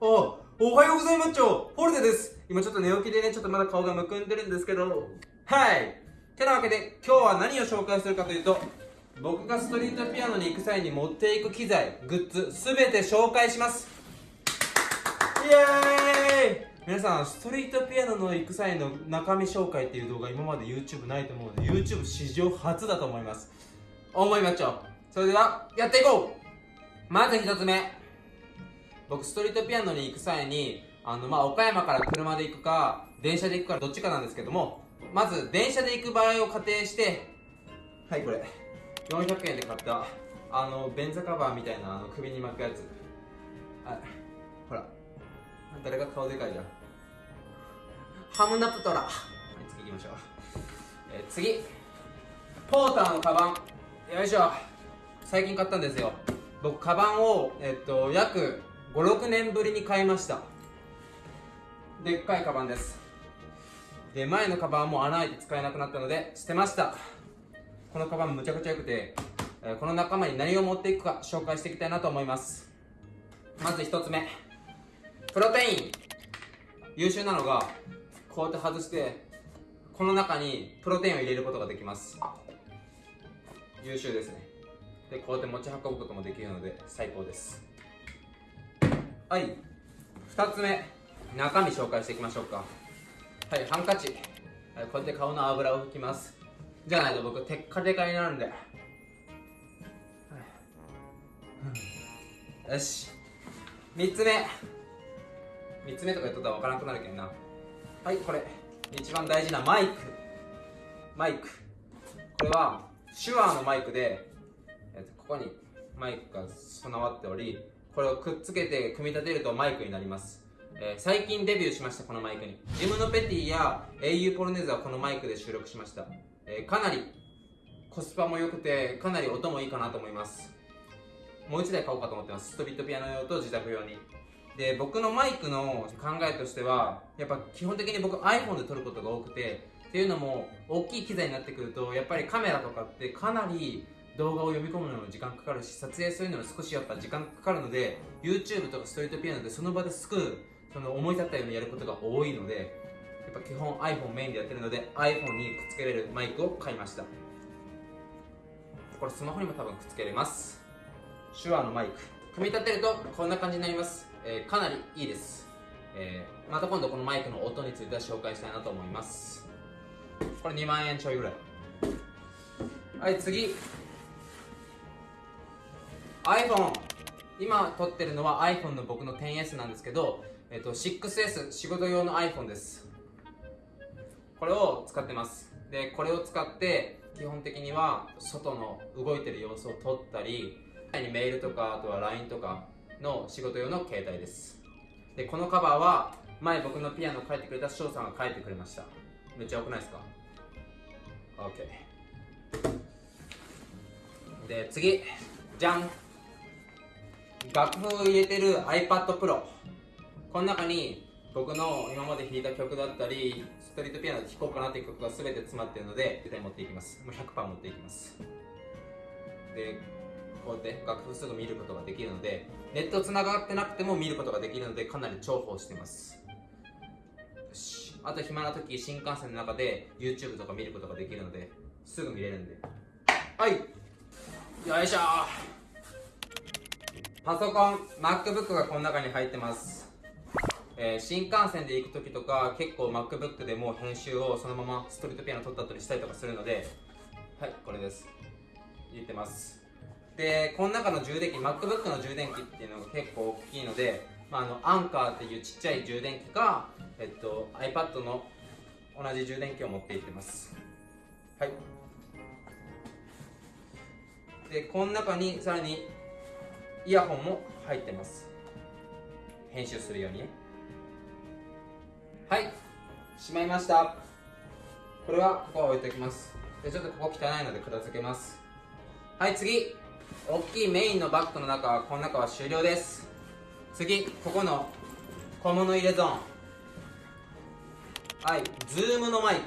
おおはようございます。ちょフォルテです。今ちょっと寝起きでねちょっとまだ顔がむくんでるんですけど。はい。てなわけで今日は何を紹介するかというと僕がストリートピアノに行く際に持っていく機材グッズすべて紹介します。イエーイ。皆さんストリートピアノの行く際の中身紹介っていう動画今まで YouTube ないと思うので YouTube 史上初だと思います。思いまっちょそれではやっていこう。まず一つ目。僕ストリートピアノに行く際にあのまあ岡山から車で行くか電車で行くかどっちかなんですけどもまず電車で行く場合を仮定してはいこれ。400円で買ったあの便座カバーみたいなあの首に巻くやつ。はいほら。誰が顔でかいじゃん。ハムナプトラ。はい次行きましょう、え、次。ポーターのカバン。よいしょ。最近買ったんですよ。僕カバンを、えっと、約56年ぶりに買いました。でっかいカバンです。で前のカバンも穴開いて使えなくなったので捨てました。このカバンむちゃくちゃ良くて、この仲間に何を持っていくか紹介していきたいなと思います。まず1つ目。プロテイン。優秀なのがこうやって外してこの中にプロテインを入れることができます。優秀ですね。でこうやって持ち運ぶこともできるので最高です。はい。2つ目中身紹介していきましょうか。はいハンカチ、はい、こうやって顔の油を拭きます。じゃないと僕テッカテカになるんで、はい、よし。3つ目。3つ目とか言っとったら分からなくなるけどな。はいこれ。一番大事なマイク。マイク。これは手話のマイクで、ここにマイクが備わっておりこれをくっつけて組み立てるとマイクになります。えー、最近デビューしましたこのマイクに。ジムのペティや au ポロネーズはこのマイクで収録しました、えー、かなりコスパも良くてかなり音もいいかなと思います。もう1台買おうかと思ってます。ストリートピアノ用と自宅用に。で僕のマイクの考えとしてはやっぱ基本的に僕 iPhone で撮ることが多くてっていうのも大きい機材になってくるとやっぱりカメラとかってかなり動画を読み込むのも時間かかるし撮影するのに少しやっぱ時間かかるので YouTube とかストリートピアノでその場ですぐその思い立ったようにやることが多いのでやっぱ基本 iPhone メインでやってるので iPhone にくっつけれるマイクを買いました。これスマホにも多分くっつけれます。手話のマイク。組み立てるとこんな感じになります、えー、かなりいいです、えー、また今度このマイクの音については紹介したいなと思います。これ2万円ちょいぐらい。はい次。iPhone 今撮ってるのは iPhone の僕の 10S なんですけどえっと、6S 仕事用の iPhone です。これを使ってます。でこれを使って基本的には外の動いてる様子を撮ったりメールとかあとは LINE とかの仕事用の携帯です。でこのカバーは前僕のピアノを書いてくれた翔さんが書いてくれました。めっちゃ良くないですか？OK で次。じゃん。楽譜を入れてる iPad Pro この中に僕の今まで弾いた曲だったりストリートピアノで弾こうかなっていう曲が全て詰まっているので絶対持っていきます。もう100%持っていきます。でこうやって楽譜すぐ見ることができるのでネットつながってなくても見ることができるのでかなり重宝してます。あと暇な時新幹線の中で YouTube とか見ることができるのですぐ見れるんで。はい。よいしょ。パソコン MacBook がこの中に入ってます。えー、新幹線で行く時とか結構 MacBook でもう編集をそのままストリートピアノ撮った後にしたりとかするのではいこれです。入れてます。でこの中の充電器 MacBook の充電器っていうのが結構大きいので、まあ、あのアンカーっていうちっちゃい充電器か、えっと、iPad の同じ充電器を持っていってます。はい。でこの中にさらにイヤホンも入ってます。編集するようにね。はい。しまいました。これはここは置いておきます。でちょっとここ汚いので片付けます。はい次。大きいメインのバッグの中はこの中は終了です。次。ここの小物入れゾーン。はい。ズームのマイク。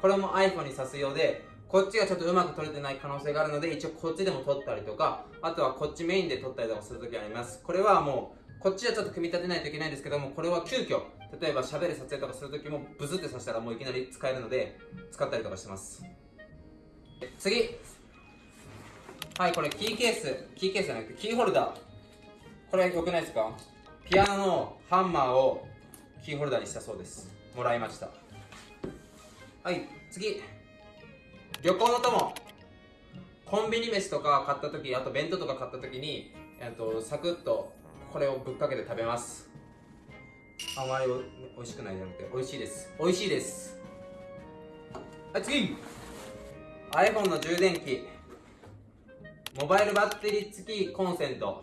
これも iPhone に挿すようでこっちがちょっとうまく撮れてない可能性があるので一応こっちでも撮ったりとかあとはこっちメインで撮ったりとかするときあります。これはもうこっちはちょっと組み立てないといけないんですけどもこれは急遽例えば喋る撮影とかするときもブスってさせたらもういきなり使えるので使ったりとかしてます。次。はいこれキーケース。キーケースじゃなくてキーホルダー。これ良くないですか？ピアノのハンマーをキーホルダーにしたそうです。もらいました。はい次。旅行の友。コンビニ飯とか買った時あと弁当とか買った時に、えっと、サクッとこれをぶっかけて食べます。あまりお美味しくないじゃなくて美味しいです。美味しいです。はい次。iPhone の充電器。モバイルバッテリー付きコンセント。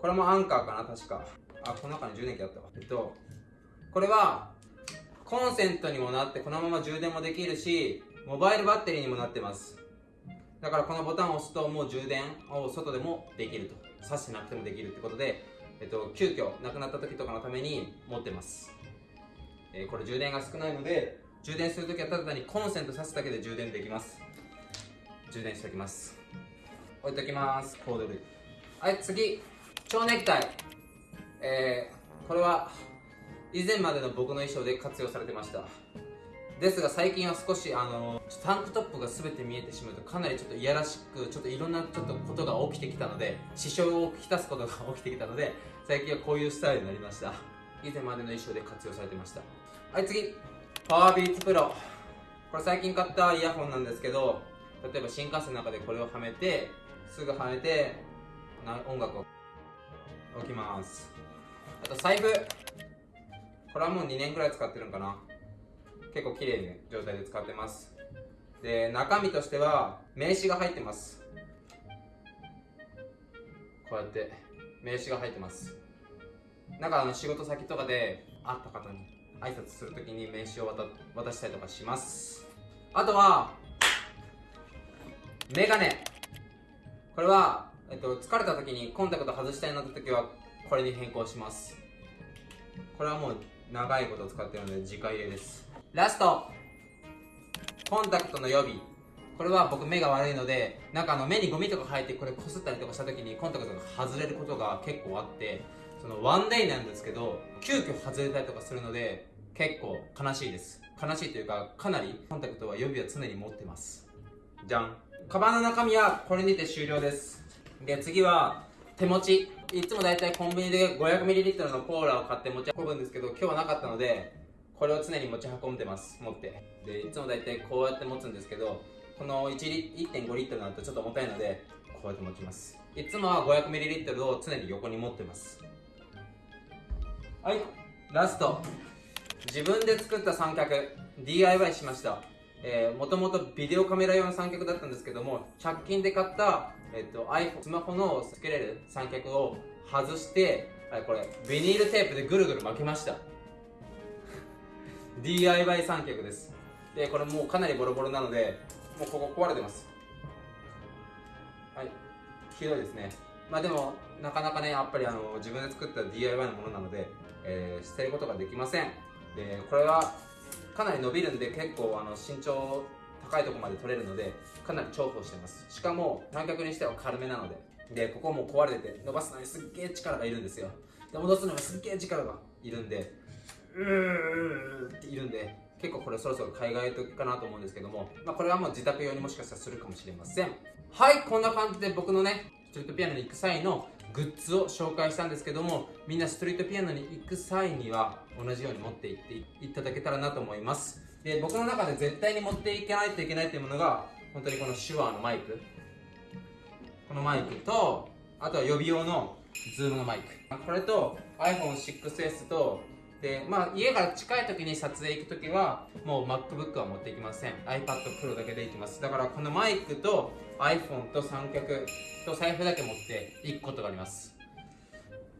これもアンカーかな確か。あこの中に充電器あったわ。えっとこれはコンセントにもなってこのまま充電もできるしモバイルバッテリーにもなってます。だからこのボタンを押すともう充電を外でもできると。挿してなくてもできるってことで、えっと、急遽なくなった時とかのために持ってます、えー、これ充電が少ないので充電するときはただ単にコンセント挿すだけで充電できます。充電しておきます。置いときます。コード類はい次。蝶ネクタイ。えー、これは以前までの僕の衣装で活用されてました。ですが最近は少しあのタンクトップが全て見えてしまうとかなりちょっといやらしくちょっといろんなちょっとことが起きてきたので支障をきたすことが起きてきたので最近はこういうスタイルになりました。以前までの衣装で活用されてました。はい次。パワービーツプロ。これ最近買ったイヤホンなんですけど例えば新幹線の中でこれをはめてすぐはめて音楽を置きます。あと財布。これはもう2年くらい使ってるんかな。結構綺麗な状態で使ってます。で中身としては名刺が入ってます。こうやって名刺が入ってます。なんかあの仕事先とかで会った方に挨拶するときに名刺を渡渡したりとかします。あとはメガネ。これは、えっと、疲れた時にコンタクト外したいなって時はこれに変更します。これはもう長いこと使ってるので直入れです。ラスト。コンタクトの予備。これは僕目が悪いのでなんかあの目にゴミとか入ってこれこすったりとかした時にコンタクトが外れることが結構あってそのワンデイなんですけど急遽外れたりとかするので結構悲しいです。悲しいというかかなりコンタクトは予備は常に持ってます。じゃん。カバンの中身はこれにて終了です。で次は手持ち。いつもだいたいコンビニで 500ml のコーラを買って持ち運ぶんですけど今日はなかったのでこれを常に持ち運んでます。持って。でいつもだいたいこうやって持つんですけどこの1.5リットルになるとちょっと重たいのでこうやって持ちます。いつもは 500ml を常に横に持ってます。はい。ラスト。自分で作った三脚。DIY しました、もともとビデオカメラ用の三脚だったんですけども100均で買った、えっと、iPhone スマホのつけれる三脚を外して、これビニールテープでぐるぐる巻きました。DIY 三脚です。でこれもうかなりボロボロなのでもうここ壊れてます。はい。ひどいですね。まあでもなかなかねやっぱりあの自分で作った DIY のものなので、えー、捨てることができません。でこれはかなり伸びるんで結構あの身長高いとこまで取れるのでかなり重宝してます。しかも三脚にしては軽めなので。でここも壊れてて伸ばすのにすっげえ力がいるんですよ。で戻すのにすっげえ力がいるんでうーっているんで結構これそろそろ海外時かなと思うんですけども、まあ、これはもう自宅用にもしかしたらするかもしれません。はいこんな感じで僕のねストリートピアノに行く際のグッズを紹介したんですけどもみんなストリートピアノに行く際には同じように持って行っていただけたらなと思います。で僕の中で絶対に持っていかないといけないというものが本当にこの手話のマイク。このマイクとあとは予備用のズームのマイク。これと iPhone6S とでまあ家から近い時に撮影行く時はもう MacBook は持っていきません。iPad Pro だけで行きます。だからこのマイクと iPhone と三脚と財布だけ持っていくことがあります。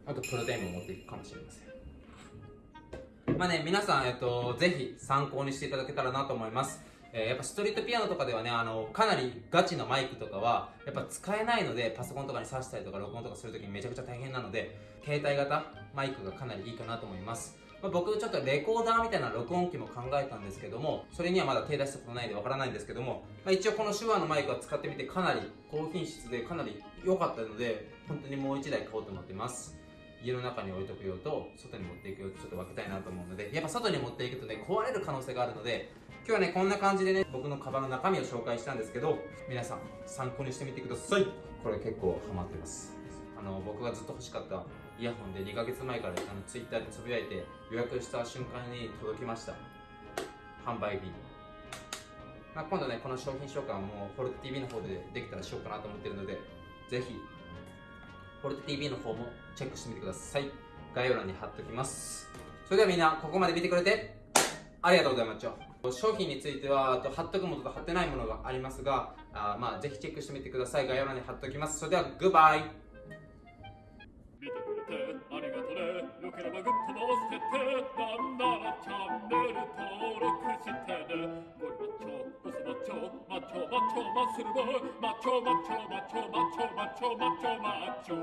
あとプロテインも持っていくかもしれません。まあね皆さん、えっと、ぜひ参考にしていただけたらなと思います。えー、やっぱストリートピアノとかではねあのかなりガチのマイクとかはやっぱ使えないのでパソコンとかに挿したりとか録音とかするときにめちゃくちゃ大変なので携帯型マイクがかなりいいかなと思います。まあ、僕ちょっとレコーダーみたいな録音機も考えたんですけどもそれにはまだ手出したことないんでわからないんですけども、まあ、一応この手話のマイクを使ってみてかなり高品質でかなり良かったので本当にもう1台買おうと思ってます。家の中に置いとく用と外に持っていく用とちょっと分けたいなと思うのでやっぱ外に持っていくとね壊れる可能性があるので今日はねこんな感じでね僕のカバンの中身を紹介したんですけど皆さん参考にしてみてください。これ結構ハマってます。あの僕がずっと欲しかったイヤホンで2ヶ月前からあのツイッターでつぶやいて予約した瞬間に届きました販売日にまあ、今度ね、この商品紹介はもう、フォルテ TV の方でできたらしようかなと思ってるので、ぜひ、フォルテ TV の方もチェックしてみてください。概要欄に貼っておきます。それではみんな、ここまで見てくれて、ありがとうございました。商品については、と貼っとくものと貼ってないものがありますが、あまあ、ぜひチェックしてみてください。概要欄に貼っておきます。それでは、グッバイってありがとね。よければグッドも押しててなんならチャンネル登録してね。ゴリマッチョボスマッチョマッチョマッチョ muscle boy。マッチョマッチョマッチョマッチョマッチョマッチョマッチョ。